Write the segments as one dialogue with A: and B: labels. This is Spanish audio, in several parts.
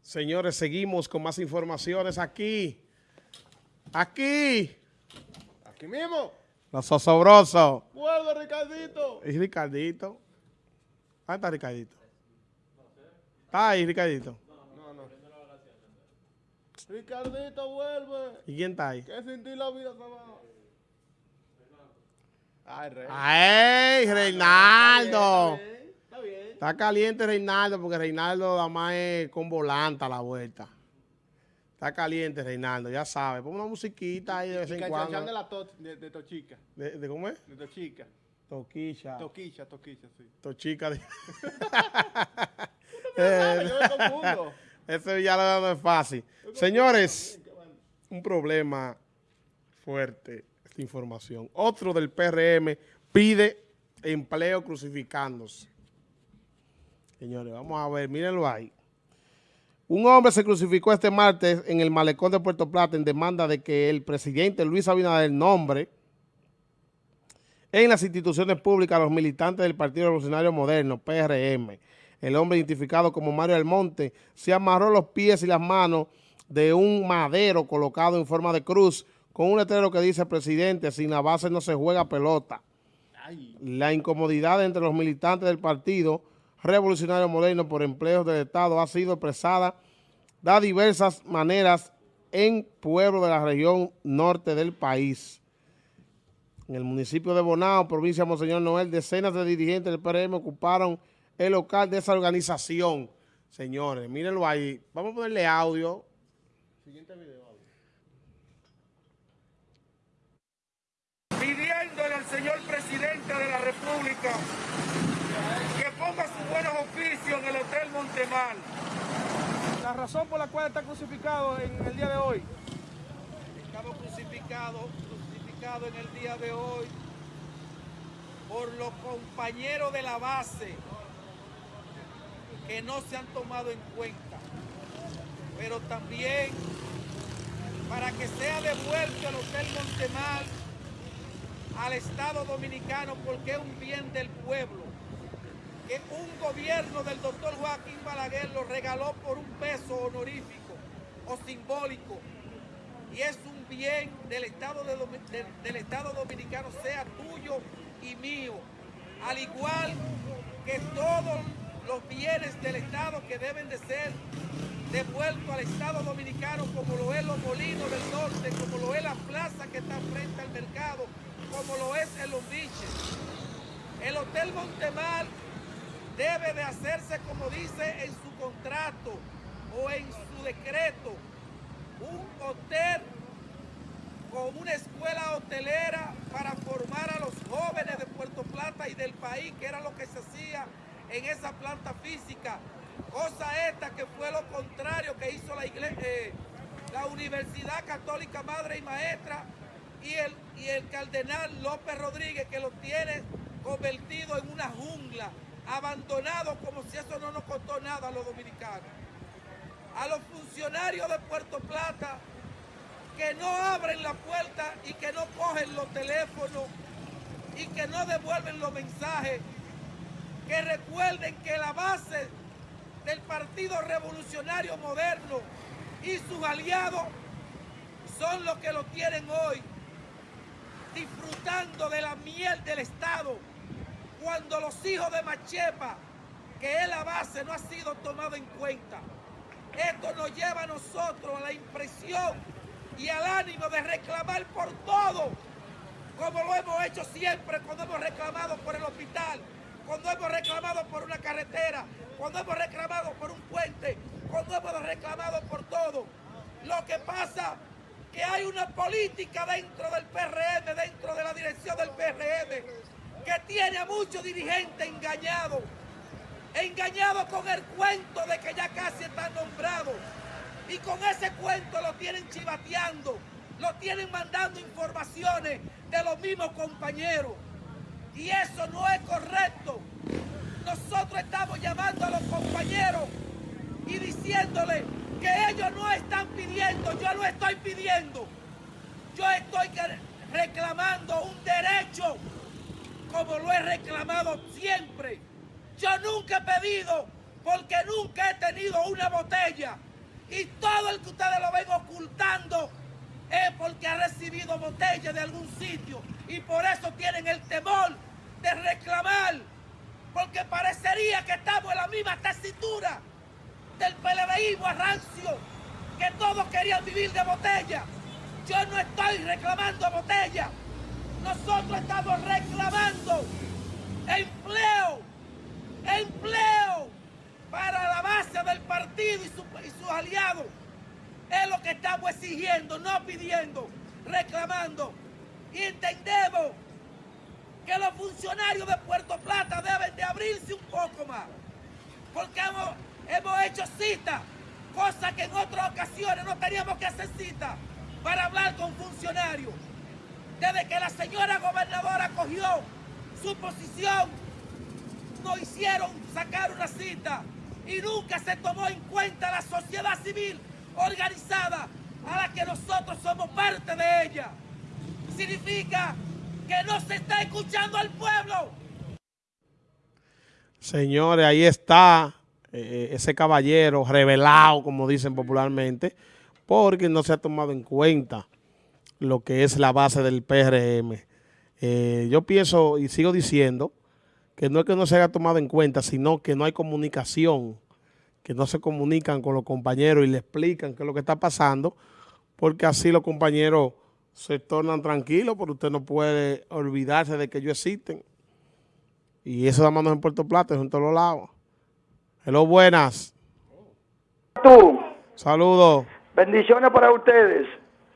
A: Señores, seguimos con más informaciones aquí. Aquí.
B: Aquí mismo.
A: Los osobrosos.
B: Vuelve, Ricardito.
A: ¿Y Ricardito? ¿Dónde está Ricardito? ¿Está ahí, Ricardito?
B: No, no. Ricardito, vuelve.
A: ¿Y quién está ahí?
B: Que sin ti la vida se va. Ay, rey.
A: ¡Ay, Reinaldo!
B: Está bien, está bien.
A: Está caliente Reinaldo porque Reinaldo nada más es con volanta a la vuelta. Está caliente Reinaldo, ya sabe. Pon una musiquita ahí de vez
B: Y
A: en cuando.
B: de la to, de, de Tochica.
A: ¿De, de cómo es?
B: De Tochica.
A: Toquicha.
B: Toquicha, Toquicha, sí.
A: Tochica. de- Eh,
B: yo me confundo.
A: Ese ya lo no es fácil. Señores, un problema fuerte información. Otro del PRM pide empleo crucificándose. Señores, vamos a ver, mírenlo ahí. Un hombre se crucificó este martes en el malecón de Puerto Plata en demanda de que el presidente Luis Abinader nombre en las instituciones públicas a los militantes del Partido Revolucionario Moderno, PRM. El hombre identificado como Mario Almonte se amarró los pies y las manos de un madero colocado en forma de cruz con un letrero que dice, presidente, sin la base no se juega pelota. La incomodidad entre los militantes del Partido Revolucionario Moderno por empleos del Estado ha sido expresada de diversas maneras en pueblos de la región norte del país. En el municipio de Bonao, provincia de Monseñor Noel, decenas de dirigentes del PRM ocuparon el local de esa organización. Señores, mírenlo ahí. Vamos a ponerle audio.
B: siguiente video.
C: Pidiéndole al señor presidente de la República que ponga sus buenos oficios en el Hotel Montemar.
B: La razón por la cual está crucificado en el día de hoy.
C: Estamos crucificados, crucificados en el día de hoy por los compañeros de la base que no se han tomado en cuenta, pero también para que sea devuelto el Hotel Montemar al Estado Dominicano porque es un bien del pueblo, que un gobierno del doctor Joaquín Balaguer lo regaló por un peso honorífico o simbólico. Y es un bien del Estado, del Estado Dominicano, sea tuyo y mío, al igual que todos los bienes del Estado que deben de ser devueltos al Estado Dominicano, como lo es los molinos del norte, como lo es la plaza que está frente al mercado, como lo es el Lombiche. El Hotel Montemar debe de hacerse como dice en su contrato o en su decreto, un hotel con una escuela hotelera para formar a los jóvenes de Puerto Plata y del país, que era lo que se hacía en esa planta física. Cosa esta que fue lo contrario que hizo la, eh, la Universidad Católica Madre y Maestra y el, y el cardenal López Rodríguez, que lo tiene convertido en una jungla, abandonado como si eso no nos costó nada a los dominicanos. A los funcionarios de Puerto Plata que no abren la puerta y que no cogen los teléfonos y que no devuelven los mensajes, que recuerden que la base del Partido Revolucionario Moderno y sus aliados son los que lo tienen hoy, disfrutando de la miel del Estado, cuando los hijos de Machepa, que es la base, no ha sido tomado en cuenta. Esto nos lleva a nosotros a la impresión y al ánimo de reclamar por todo, como lo hemos hecho siempre cuando hemos reclamado por el hospital, cuando hemos reclamado por una carretera, cuando hemos reclamado por un puente, cuando hemos reclamado por todo. Lo que pasa que hay una política dentro del PRM, dentro de la dirección del PRM, que tiene a muchos dirigentes engañados engañados con el cuento de que ya casi están nombrados. Y con ese cuento lo tienen chivateando, lo tienen mandando informaciones de los mismos compañeros. Y eso no es correcto. Nosotros estamos llamando a los compañeros y diciéndoles que ellos no están yo lo estoy pidiendo. Yo estoy reclamando un derecho como lo he reclamado siempre. Yo nunca he pedido porque nunca he tenido una botella. Y todo el que ustedes lo ven ocultando es porque ha recibido botella de algún sitio. Y por eso tienen el temor de reclamar. Porque parecería que estamos en la misma tesitura del PLDismo a rancio, que todos querían vivir de botella. Yo no estoy reclamando botella. Nosotros estamos reclamando empleo, empleo para la base del partido y, su- y sus aliados. Es lo que estamos exigiendo, no pidiendo, reclamando. Y entendemos que los funcionarios de Puerto Plata deben de abrirse un poco más. Porque hemos, hemos hecho cita, cosa que en otras ocasiones no teníamos que hacer cita para hablar con funcionarios. Desde que la señora gobernadora cogió su posición, nos hicieron sacar una cita y nunca se tomó en cuenta la sociedad civil organizada a la que nosotros somos parte de ella. Significa que no se está escuchando al pueblo.
A: Señores, ahí está eh, ese caballero revelado, como dicen popularmente, porque no se ha tomado en cuenta lo que es la base del PRM. Eh, yo pienso y sigo diciendo que no es que no se haya tomado en cuenta, sino que no hay comunicación, que no se comunican con los compañeros y le explican qué es lo que está pasando, porque así los compañeros se tornan tranquilos, pero usted no puede olvidarse de que ellos existen. Y eso da manos en Puerto Plata, en todos lados. Hello, buenas.
D: Tú,
A: Saludos.
D: bendiciones para ustedes.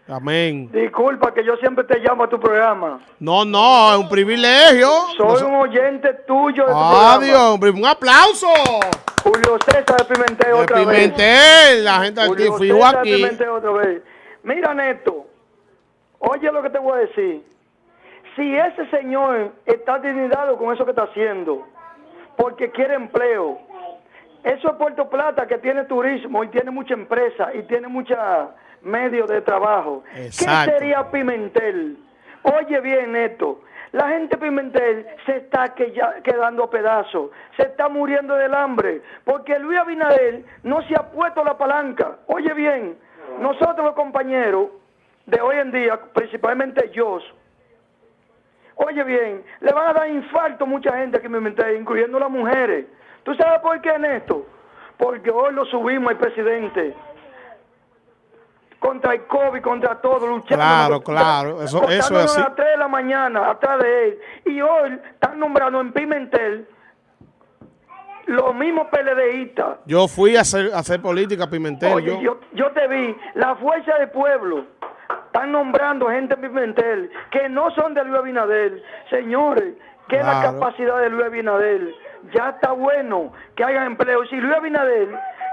A: Amén.
D: Disculpa que yo siempre te llamo a tu programa.
A: No, no, es un privilegio.
D: Soy
A: No
D: un oyente tuyo de tu
A: Adiós,
D: programa.
A: hombre, un aplauso.
D: Julio César de Pimentel
A: De
D: otra vez.
A: Pimentel, la gente aquí,
D: Julio
A: fui
D: César de
A: aquí.
D: Pimentel otra vez. Mira, Neto, oye lo que te voy a decir. Si ese señor está dignidado con eso que está haciendo, porque quiere empleo, eso es Puerto Plata que tiene turismo y tiene mucha empresa y tiene muchos medios de trabajo.
A: Exacto.
D: ¿Qué sería Pimentel? Oye bien, Neto. La gente de Pimentel se está que- ya- quedando a pedazos, se está muriendo del hambre, porque Luis Abinader no se ha puesto la palanca. Oye bien, nosotros los compañeros de hoy en día, principalmente yo, Oye bien, le van a dar infarto a mucha gente aquí en Pimentel, incluyendo las mujeres. ¿Tú sabes por qué, Néstor? Porque hoy lo subimos al presidente. Contra el COVID, contra todo, luchando.
A: Claro, claro, eso- eso es así.
D: a las 3 de la mañana, atrás de él. Y hoy están nombrando en Pimentel los mismos PLDistas.
A: Yo fui a hacer, a hacer política Pimentel.
D: Oye,
A: yo.
D: yo, yo te vi, la fuerza del pueblo. Están nombrando gente en Pimentel que no son de Luis Abinader. Señores, que es la capacidad de Luis Abinader. Ya está bueno que haya empleo. Si Luis Abinader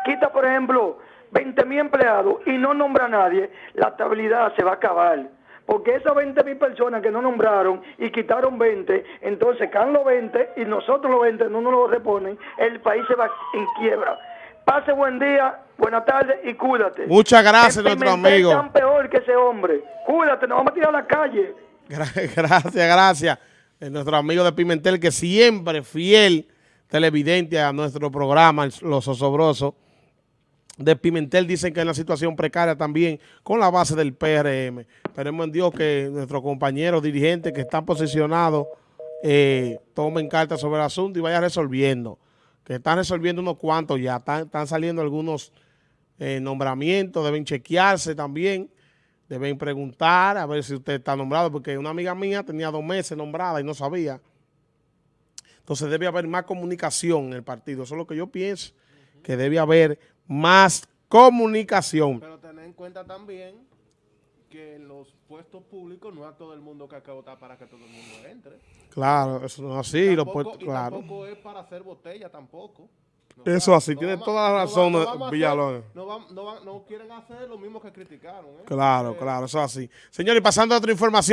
D: quita, por ejemplo, 20 mil empleados y no nombra a nadie, la estabilidad se va a acabar. Porque esas 20 mil personas que no nombraron y quitaron 20, entonces caen los 20 y nosotros los 20 no nos lo reponen, el país se va en quiebra. Pase buen día, buena tarde y cuídate.
A: Muchas gracias,
D: En
A: nuestro amigo.
D: están peor que ese hombre. Cuídate, nos vamos a tirar a la calle.
A: Gra- Gracias, gracias. Eh, nuestro amigo de Pimentel, que siempre fiel televidente a nuestro programa, Los Osobrosos. De Pimentel dicen que es una situación precaria también con la base del PRM. Esperemos en Dios que nuestros compañeros dirigentes que están posicionados eh, tomen cartas sobre el asunto y vayan resolviendo. Que están resolviendo unos cuantos ya, están, están saliendo algunos eh, nombramientos, deben chequearse también, deben preguntar a ver si usted está nombrado, porque una amiga mía tenía dos meses nombrada y no sabía. Entonces debe haber más comunicación en el partido, eso es lo que yo pienso, que debe haber más comunicación.
B: Pero tener en cuenta también que en los puestos públicos no a todo el mundo que hay que votar para que todo el mundo entre.
A: Claro, eso no es así, lo
B: Tampoco-
A: puesto-
B: y
A: claro.
B: tampoco es para hacer botella tampoco. No,
A: Eso así,
B: no
A: tiene
B: vamos-
A: toda la
B: no
A: razón,
B: no hacer-
A: Villalón.
B: No, no, no quieren hacer lo mismo que criticaron. ¿eh?
A: Claro,
B: Eh,
A: claro, eso es así. Señores, y pasando a otra información.